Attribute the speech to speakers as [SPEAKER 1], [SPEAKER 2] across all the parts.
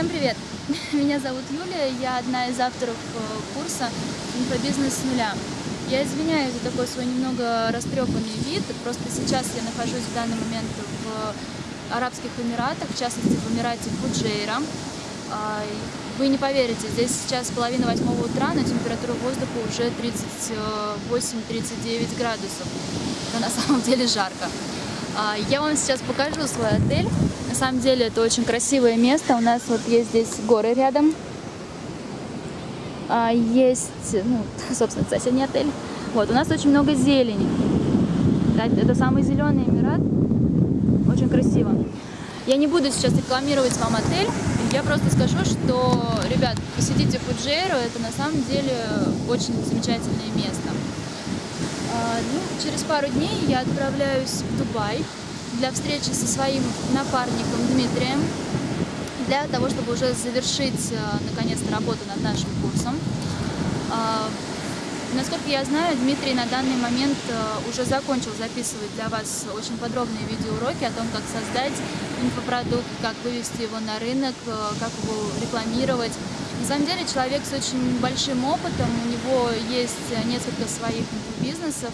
[SPEAKER 1] Всем привет! Меня зовут Юлия, я одна из авторов э, курса «Инфобизнес с нуля». Я извиняюсь за такой свой немного растрепанный вид, просто сейчас я нахожусь в данный момент в Арабских Эмиратах, в частности в Эмирате Фуджейра. А, вы не поверите, здесь сейчас половина восьмого утра, но температура воздуха уже 38-39 градусов. Это на самом деле жарко. А, я вам сейчас покажу свой отель. На самом деле это очень красивое место. У нас вот есть здесь горы рядом. А, есть, ну, собственно, соседний отель. Вот, у нас очень много зелени. Это самый зеленый Эмират. Очень красиво. Я не буду сейчас рекламировать вам отель. Я просто скажу, что, ребят, посетите Фуджейру. Это на самом деле очень замечательное место. А, ну, через пару дней я отправляюсь в Дубай для встречи со своим напарником Дмитрием, для того, чтобы уже завершить а, наконец-то работу над нашим курсом. Насколько я знаю, Дмитрий на данный момент уже закончил записывать для вас очень подробные видеоуроки о том, как создать инфопродукт, как вывести его на рынок, как его рекламировать. На самом деле человек с очень большим опытом, у него есть несколько своих бизнесов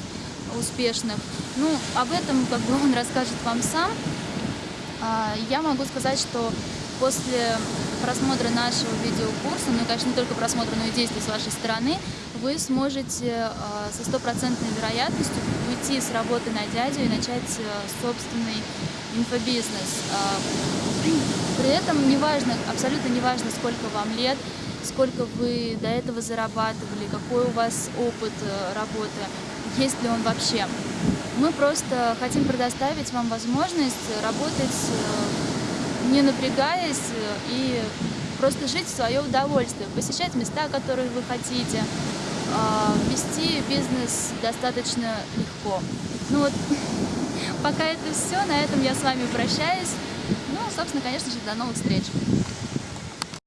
[SPEAKER 1] успешных. Ну, об этом как бы он расскажет вам сам. А, я могу сказать, что после просмотра нашего видеокурса, ну и, конечно, не только просмотра, но и действий с вашей стороны, вы сможете а, со стопроцентной вероятностью уйти с работы на дядю и начать а, собственный инфобизнес. При этом неважно, абсолютно неважно, сколько вам лет, сколько вы до этого зарабатывали, какой у вас опыт э, работы, есть ли он вообще. Мы просто хотим предоставить вам возможность работать, э, не напрягаясь, э, и просто жить в свое удовольствие, посещать места, которые вы хотите, вести бизнес достаточно легко. Ну вот, пока это все, на этом я с вами прощаюсь. Ну, собственно, конечно же, до новых встреч!